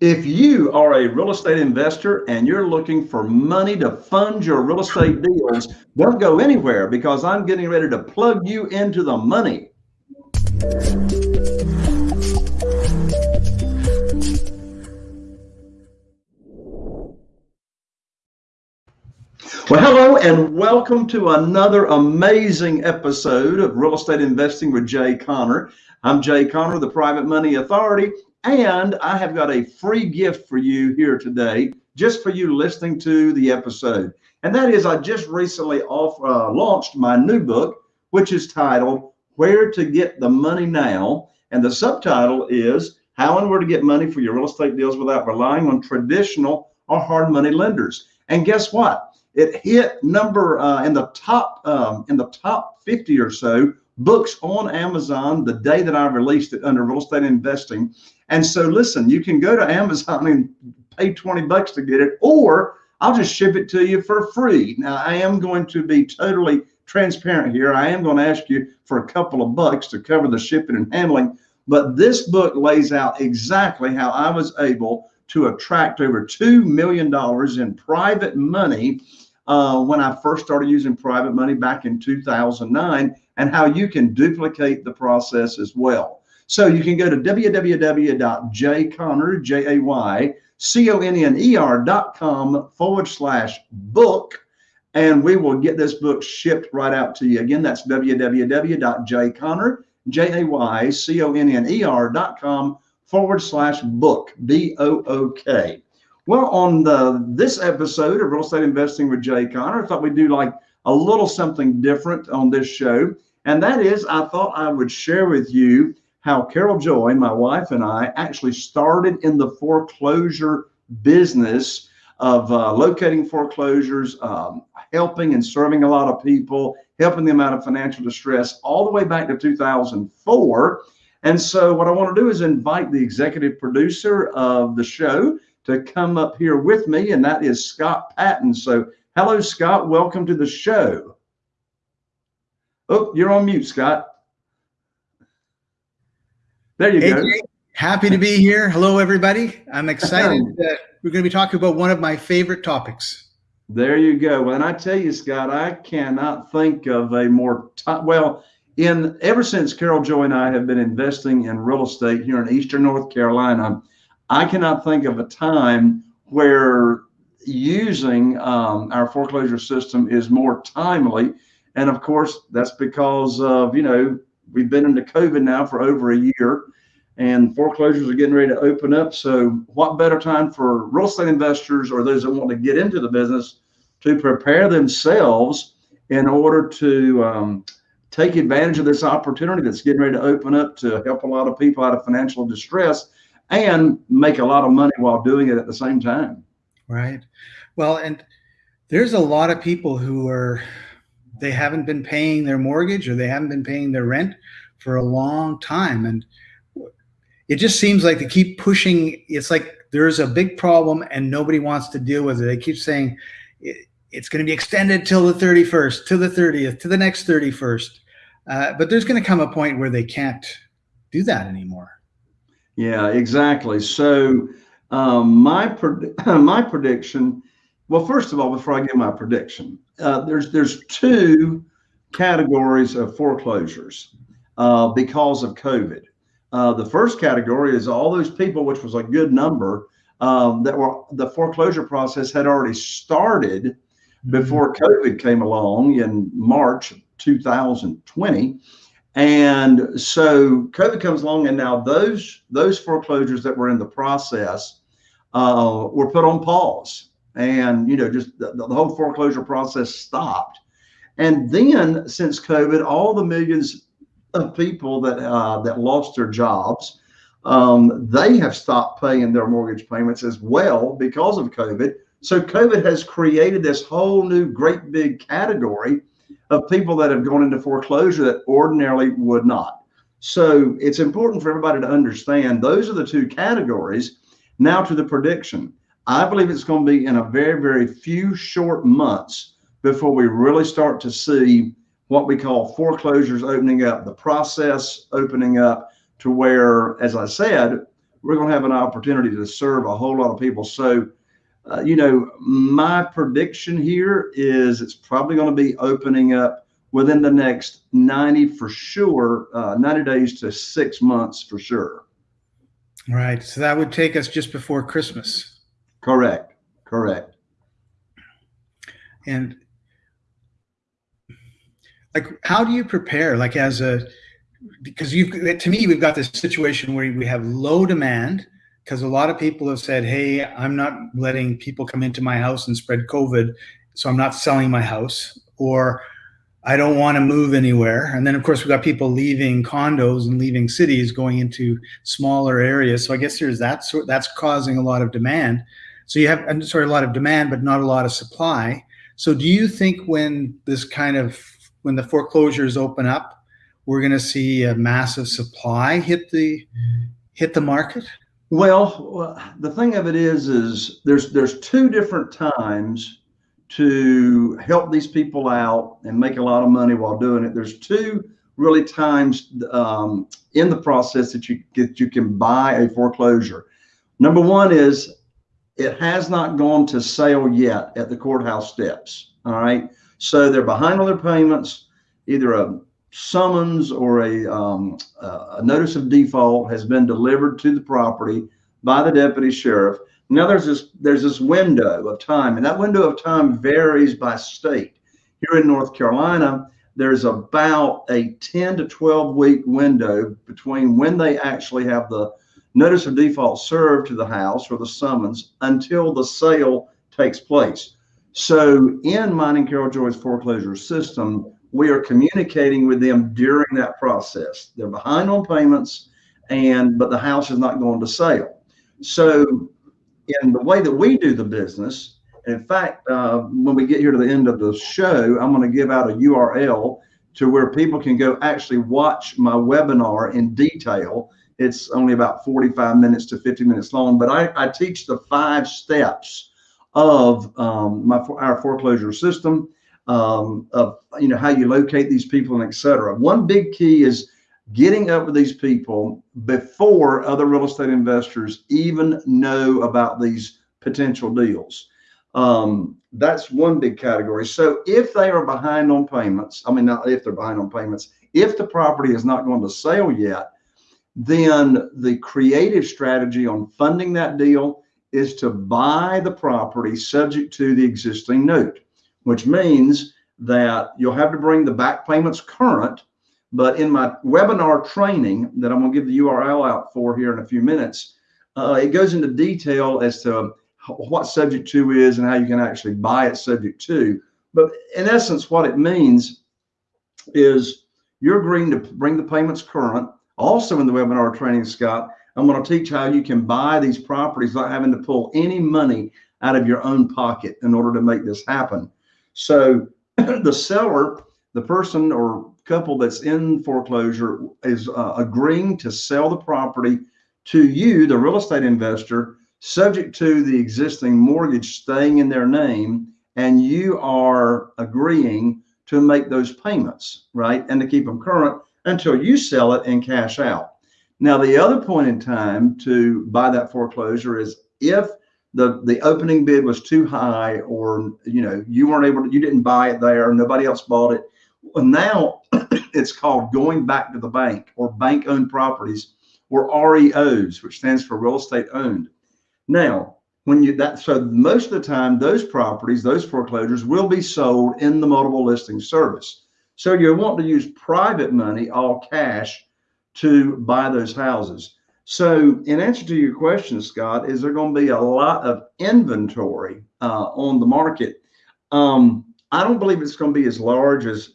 If you are a real estate investor and you're looking for money to fund your real estate deals, don't go anywhere because I'm getting ready to plug you into the money. Well, hello and welcome to another amazing episode of Real Estate Investing with Jay Conner. I'm Jay Conner, the Private Money Authority, and I have got a free gift for you here today, just for you listening to the episode. And that is, I just recently off, uh, launched my new book, which is titled Where to Get the Money Now. And the subtitle is How and Where to Get Money for Your Real Estate Deals Without Relying on Traditional or Hard Money Lenders. And guess what? It hit number uh, in the top um, in the top 50 or so books on Amazon the day that I released it under real estate investing. And so listen, you can go to Amazon and pay 20 bucks to get it, or I'll just ship it to you for free. Now I am going to be totally transparent here. I am going to ask you for a couple of bucks to cover the shipping and handling. But this book lays out exactly how I was able to attract over $2 million in private money uh, when I first started using private money back in 2009 and how you can duplicate the process as well. So you can go to www.jayconner, J-A-Y-C-O-N-N-E-R.com forward slash book, and we will get this book shipped right out to you. Again, that's www.jayconner, J-A-Y-C-O-N-N-E-R.com forward slash book, B-O-O-K. Well, on the this episode of Real Estate Investing with Jay Conner, I thought we'd do like a little something different on this show. And that is, I thought I would share with you how Carol Joy, my wife, and I actually started in the foreclosure business of uh, locating foreclosures, um, helping and serving a lot of people, helping them out of financial distress all the way back to 2004. And so, what I want to do is invite the executive producer of the show, to come up here with me, and that is Scott Patton. So, hello, Scott. Welcome to the show. Oh, you're on mute, Scott. There you hey, go. Happy to be here. Hello, everybody. I'm excited. that we're going to be talking about one of my favorite topics. There you go. And I tell you, Scott, I cannot think of a more well. In ever since Carol Joy and I have been investing in real estate here in Eastern North Carolina, I cannot think of a time where using um, our foreclosure system is more timely. And of course, that's because of, you know, we've been into COVID now for over a year and foreclosures are getting ready to open up. So, what better time for real estate investors or those that want to get into the business to prepare themselves in order to um, take advantage of this opportunity that's getting ready to open up to help a lot of people out of financial distress and make a lot of money while doing it at the same time. Right. Well, and there's a lot of people who are they haven't been paying their mortgage or they haven't been paying their rent for a long time and it just seems like they keep pushing it's like there's a big problem and nobody wants to deal with it they keep saying it's going to be extended till the 31st to the 30th to the next 31st uh, but there's going to come a point where they can't do that anymore yeah, exactly. So um, my my prediction. Well, first of all, before I give my prediction, uh, there's there's two categories of foreclosures uh, because of COVID. Uh, the first category is all those people, which was a good number, um, that were the foreclosure process had already started mm-hmm. before COVID came along in March 2020 and so COVID comes along, and now those those foreclosures that were in the process uh, were put on pause, and you know just the, the whole foreclosure process stopped. And then since COVID, all the millions of people that uh, that lost their jobs, um, they have stopped paying their mortgage payments as well because of COVID. So COVID has created this whole new great big category of people that have gone into foreclosure that ordinarily would not. So it's important for everybody to understand those are the two categories. Now to the prediction. I believe it's going to be in a very, very few short months before we really start to see what we call foreclosures opening up, the process opening up to where, as I said, we're going to have an opportunity to serve a whole lot of people. So, uh, you know, my prediction here is it's probably going to be opening up within the next 90 for sure, uh, 90 days to six months for sure. Right. So that would take us just before Christmas. Correct. Correct. And like, how do you prepare? Like, as a because you've to me we've got this situation where we have low demand because a lot of people have said hey i'm not letting people come into my house and spread covid so i'm not selling my house or i don't want to move anywhere and then of course we've got people leaving condos and leaving cities going into smaller areas so i guess there's that sort that's causing a lot of demand so you have sorry a lot of demand but not a lot of supply so do you think when this kind of when the foreclosures open up we're going to see a massive supply hit the hit the market? Well, the thing of it is, is there's there's two different times to help these people out and make a lot of money while doing it. There's two really times um, in the process that you get you can buy a foreclosure. Number one is it has not gone to sale yet at the courthouse steps. All right, so they're behind on their payments. Either a summons or a, um, a notice of default has been delivered to the property by the deputy sheriff. Now there's this there's this window of time, and that window of time varies by state. Here in North Carolina, there's about a 10 to 12 week window between when they actually have the notice of default served to the house or the summons until the sale takes place. So in mine and Carol Joy's foreclosure system, we are communicating with them during that process. They're behind on payments, and but the house is not going to sale. So, in the way that we do the business, in fact, uh, when we get here to the end of the show, I'm going to give out a URL to where people can go actually watch my webinar in detail. It's only about 45 minutes to 50 minutes long, but I, I teach the five steps of um, my our foreclosure system um, of you know how you locate these people and etc. One big key is getting up with these people before other real estate investors even know about these potential deals. Um, that's one big category. So if they are behind on payments, I mean, not if they're behind on payments, if the property is not going to sale yet, then the creative strategy on funding that deal is to buy the property subject to the existing note which means that you'll have to bring the back payments current. But in my webinar training that I'm going to give the URL out for here in a few minutes, uh, it goes into detail as to what subject to is and how you can actually buy it subject to. But in essence, what it means is you're agreeing to bring the payments current. Also in the webinar training, Scott, I'm going to teach how you can buy these properties without having to pull any money out of your own pocket in order to make this happen. So the seller, the person or couple that's in foreclosure is uh, agreeing to sell the property to you, the real estate investor, subject to the existing mortgage staying in their name, and you are agreeing to make those payments, right? And to keep them current until you sell it and cash out. Now, the other point in time to buy that foreclosure is if the the opening bid was too high or you know you weren't able to you didn't buy it there nobody else bought it well, now it's called going back to the bank or bank owned properties or reos which stands for real estate owned now when you that so most of the time those properties those foreclosures will be sold in the multiple listing service so you want to use private money all cash to buy those houses so, in answer to your question, Scott, is there going to be a lot of inventory uh, on the market? Um, I don't believe it's going to be as large as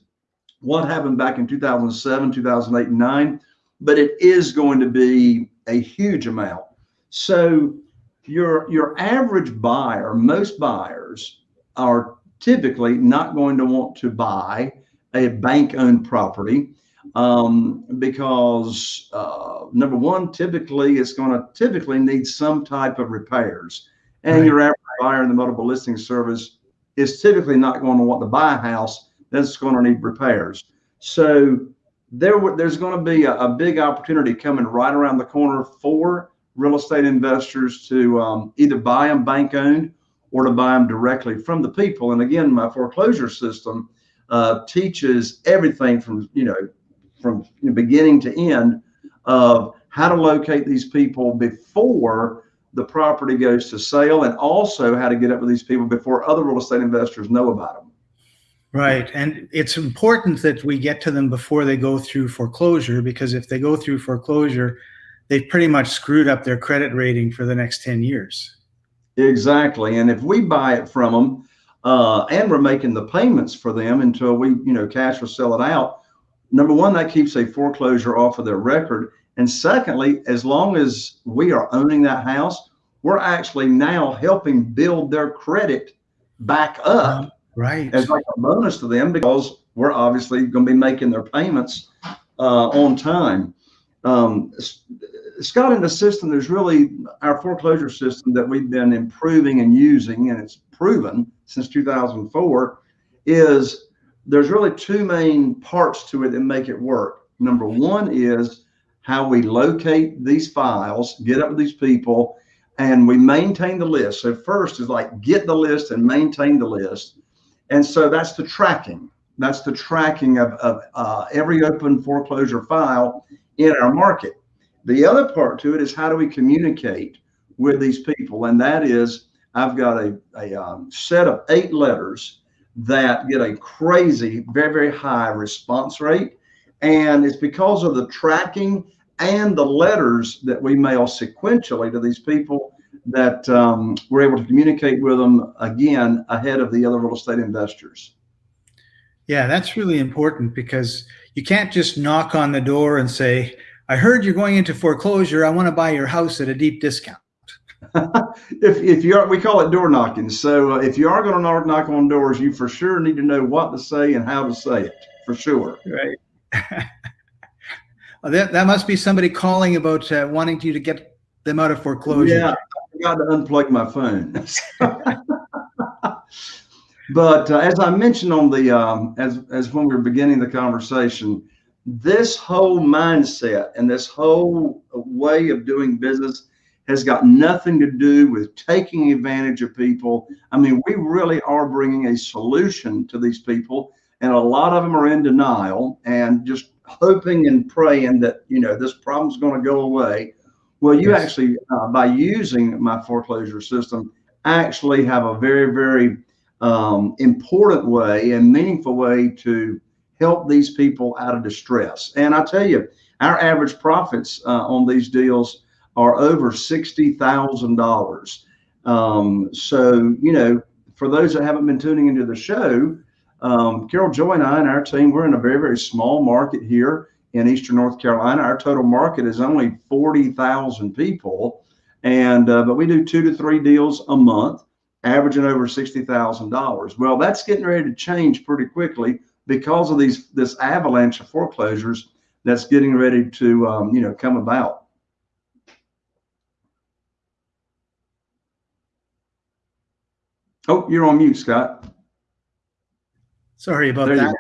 what happened back in 2007, 2008, and 9, but it is going to be a huge amount. So, your your average buyer, most buyers are typically not going to want to buy a bank-owned property um, because uh, number one, typically it's going to typically need some type of repairs, and right. your average buyer in the multiple listing service is typically not going to want to buy a house that's going to need repairs. So there, there's going to be a, a big opportunity coming right around the corner for real estate investors to um, either buy them bank owned or to buy them directly from the people. And again, my foreclosure system uh, teaches everything from you know from beginning to end of how to locate these people before the property goes to sale, and also how to get up with these people before other real estate investors know about them. Right. And it's important that we get to them before they go through foreclosure because if they go through foreclosure, they've pretty much screwed up their credit rating for the next 10 years. Exactly. And if we buy it from them uh, and we're making the payments for them until we, you know, cash or sell it out, number one, that keeps a foreclosure off of their record. And secondly, as long as we are owning that house, we're actually now helping build their credit back up. Right. As like a bonus to them because we're obviously going to be making their payments uh, on time. Um, Scott, in the system, there's really our foreclosure system that we've been improving and using, and it's proven since 2004, is there's really two main parts to it that make it work. Number one is how we locate these files, get up with these people, and we maintain the list. So first is like get the list and maintain the list. And so that's the tracking. That's the tracking of, of uh, every open foreclosure file in our market. The other part to it is how do we communicate with these people? And that is, I've got a, a um, set of eight letters that get a crazy, very, very high response rate. And it's because of the tracking and the letters that we mail sequentially to these people that um, we're able to communicate with them again ahead of the other real estate investors. Yeah, that's really important because you can't just knock on the door and say, I heard you're going into foreclosure. I want to buy your house at a deep discount. if, if you're, we call it door knocking. So uh, if you are going to knock, knock on doors, you for sure need to know what to say and how to say it for sure. Right. well, that, that must be somebody calling about uh, wanting you to get them out of foreclosure. Yeah, I forgot to unplug my phone. but uh, as I mentioned on the, um, as, as when we were beginning the conversation, this whole mindset and this whole way of doing business has got nothing to do with taking advantage of people. I mean, we really are bringing a solution to these people, and a lot of them are in denial and just hoping and praying that you know this problem's going to go away. Well, you yes. actually, uh, by using my foreclosure system, actually have a very, very um, important way and meaningful way to help these people out of distress. And I tell you, our average profits uh, on these deals are over $60,000. Um, so, you know, for those that haven't been tuning into the show, um, Carol Joy and I and our team, we're in a very, very small market here in Eastern North Carolina. Our total market is only 40,000 people. And, uh, but we do two to three deals a month, averaging over $60,000. Well, that's getting ready to change pretty quickly because of these this avalanche of foreclosures that's getting ready to um, you know come about. Oh, you're on mute, Scott. Sorry about there that.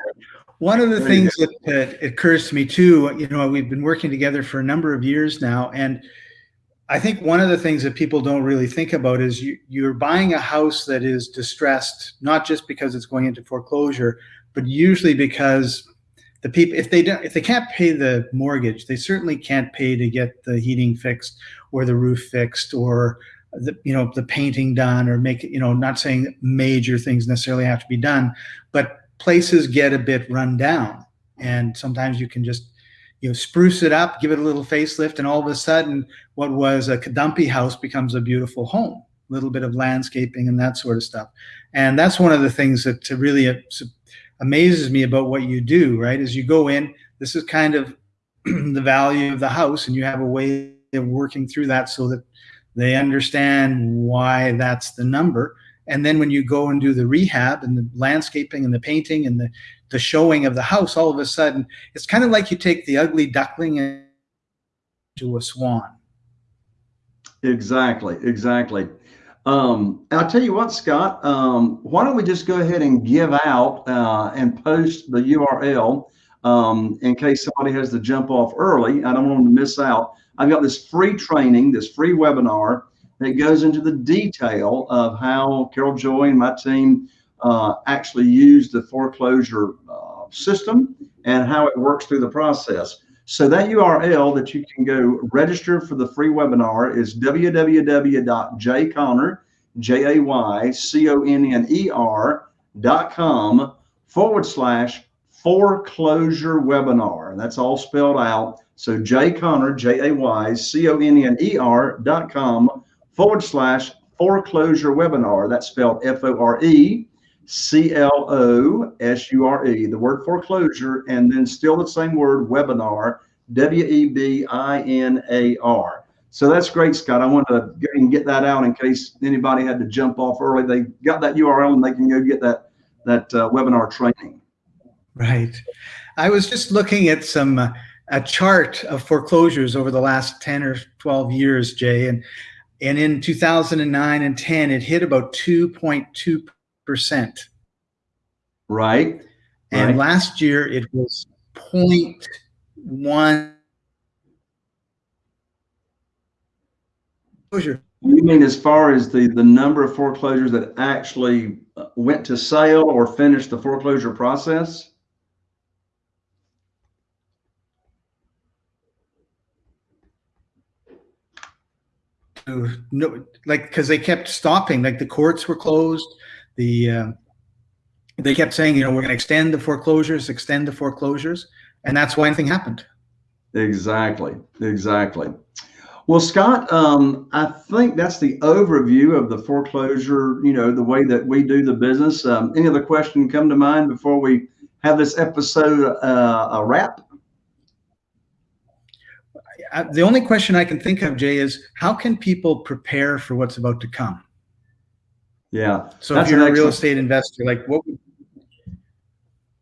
One of the there things that, that occurs to me too, you know, we've been working together for a number of years now, and I think one of the things that people don't really think about is you, you're buying a house that is distressed, not just because it's going into foreclosure, but usually because the people if they don't if they can't pay the mortgage they certainly can't pay to get the heating fixed or the roof fixed or the you know the painting done or make you know not saying major things necessarily have to be done but places get a bit run down. And sometimes you can just you know spruce it up give it a little facelift and all of a sudden what was a dumpy house becomes a beautiful home a little bit of landscaping and that sort of stuff and that's one of the things that really uh, amazes me about what you do, right? Is you go in, this is kind of the value of the house, and you have a way of working through that so that they understand why that's the number. And then when you go and do the rehab and the landscaping and the painting and the, the showing of the house, all of a sudden, it's kind of like you take the ugly duckling into a swan. Exactly, exactly. Um, I'll tell you what, Scott, um, why don't we just go ahead and give out uh, and post the URL um, in case somebody has to jump off early. I don't want them to miss out. I've got this free training, this free webinar that goes into the detail of how Carol Joy and my team uh, actually use the foreclosure uh, system and how it works through the process. So that URL that you can go register for the free webinar is www.jayconner, J-A-Y-C-O-N-N-E-R dot com forward slash foreclosure webinar. That's all spelled out. So Jay Conner, J-A-Y-C-O-N-N-E-R dot com forward slash foreclosure webinar. That's spelled F-O-R-E C-L-O-S-U-R-E, the word foreclosure, and then still the same word webinar, W-E-B-I-N-A-R. So that's great, Scott. I wanted to get that out in case anybody had to jump off early. They got that URL and they can go get that that uh, webinar training. Right. I was just looking at some uh, a chart of foreclosures over the last 10 or 12 years, Jay, and and in 2009 and 10 it hit about 2.2 percent. Right. And right. last year it was 0.1 foreclosure. You mean as far as the the number of foreclosures that actually uh, went to sale or finished the foreclosure process? No, like because they kept stopping, like the courts were closed. The uh, they kept saying, you know, we're going to extend the foreclosures, extend the foreclosures, and that's why anything happened. Exactly, exactly. Well, Scott, um, I think that's the overview of the foreclosure, you know, the way that we do the business. Um, any other question come to mind before we have this episode uh, a wrap? The only question I can think of, Jay, is how can people prepare for what's about to come? Yeah. So if you're a real estate investor, like what?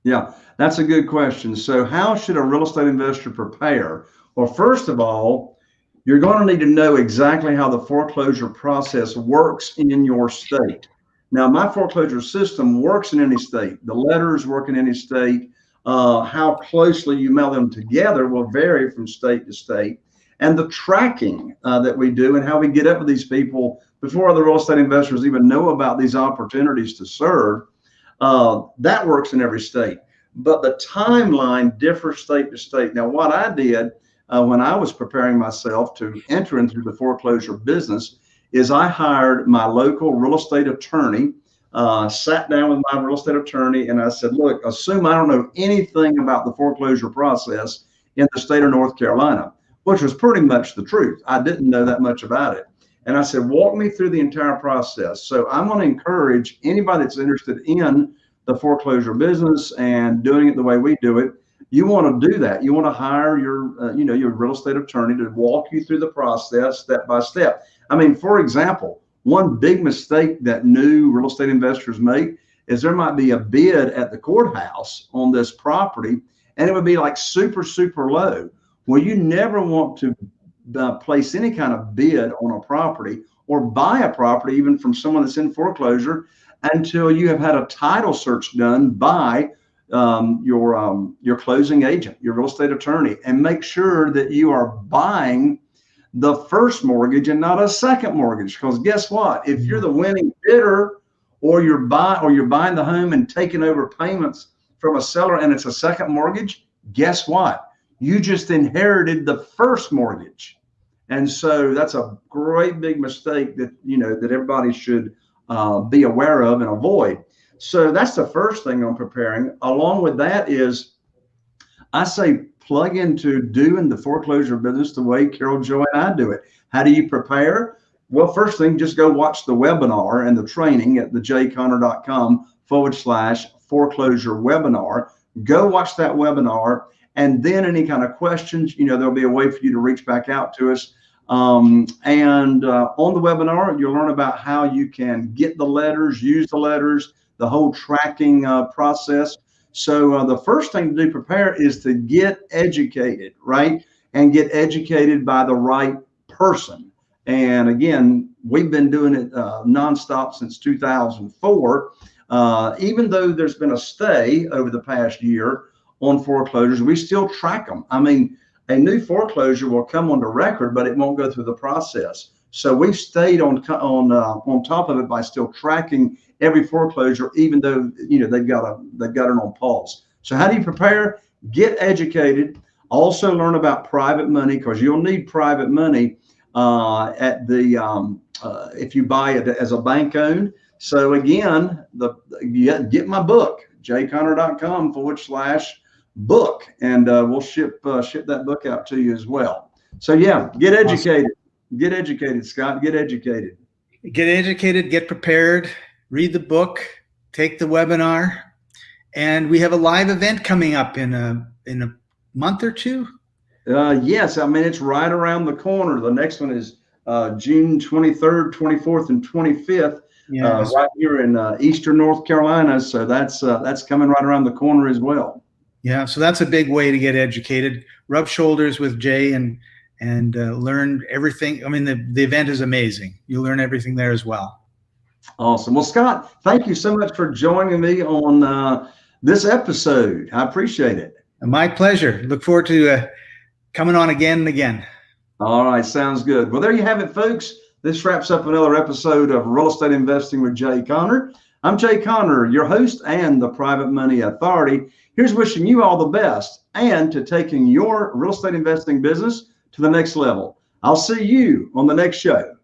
Yeah, that's a good question. So how should a real estate investor prepare? Well, first of all, you're going to need to know exactly how the foreclosure process works in your state. Now, my foreclosure system works in any state. The letters work in any state. Uh, how closely you mail them together will vary from state to state. And the tracking uh, that we do and how we get up with these people before other real estate investors even know about these opportunities to serve, uh, that works in every state. But the timeline differs state to state. Now, what I did uh, when I was preparing myself to enter into the foreclosure business is I hired my local real estate attorney, uh, sat down with my real estate attorney, and I said, Look, assume I don't know anything about the foreclosure process in the state of North Carolina, which was pretty much the truth. I didn't know that much about it. And I said, walk me through the entire process. So I'm going to encourage anybody that's interested in the foreclosure business and doing it the way we do it. You want to do that. You want to hire your, uh, you know, your real estate attorney to walk you through the process step by step. I mean, for example, one big mistake that new real estate investors make is there might be a bid at the courthouse on this property and it would be like super, super low. Well, you never want to uh, place any kind of bid on a property or buy a property even from someone that's in foreclosure until you have had a title search done by um, your um, your closing agent, your real estate attorney, and make sure that you are buying the first mortgage and not a second mortgage. Because guess what? If you're the winning bidder, or you're buying or you're buying the home and taking over payments from a seller and it's a second mortgage, guess what? You just inherited the first mortgage. And so that's a great big mistake that, you know, that everybody should uh, be aware of and avoid. So that's the first thing I'm preparing. Along with that is I say plug into doing the foreclosure business the way Carol Joy and I do it. How do you prepare? Well, first thing, just go watch the webinar and the training at the jayconner.com forward slash foreclosure webinar. Go watch that webinar. And then any kind of questions, you know, there'll be a way for you to reach back out to us. Um, and uh, on the webinar, you'll learn about how you can get the letters, use the letters, the whole tracking uh, process. So uh, the first thing to do, prepare, is to get educated, right? And get educated by the right person. And again, we've been doing it uh, nonstop since 2004. Uh, even though there's been a stay over the past year on foreclosures. We still track them. I mean, a new foreclosure will come onto record, but it won't go through the process. So we've stayed on on uh, on top of it by still tracking every foreclosure, even though you know they've got a they've got it on pause. So how do you prepare? Get educated. Also learn about private money because you'll need private money uh, at the um, uh, if you buy it as a bank owned. So again, the get, get my book jayconner.com forward slash book, and uh, we'll ship uh, ship that book out to you as well. So yeah, get educated. Awesome. Get educated, Scott. Get educated. Get educated. Get prepared. Read the book. Take the webinar, and we have a live event coming up in a in a month or two. Uh, yes, I mean it's right around the corner. The next one is uh, June 23rd, 24th, and 25th. Yes. Uh, right here in uh, Eastern North Carolina. So that's uh, that's coming right around the corner as well. Yeah, so that's a big way to get educated. Rub shoulders with Jay and and uh, learn everything. I mean, the, the event is amazing. You learn everything there as well. Awesome. Well, Scott, thank you so much for joining me on uh, this episode. I appreciate it. My pleasure. Look forward to uh, coming on again and again. All right. Sounds good. Well, there you have it, folks. This wraps up another episode of Real Estate Investing with Jay Conner. I'm Jay Conner, your host and the Private Money Authority. Here's wishing you all the best and to taking your real estate investing business to the next level. I'll see you on the next show.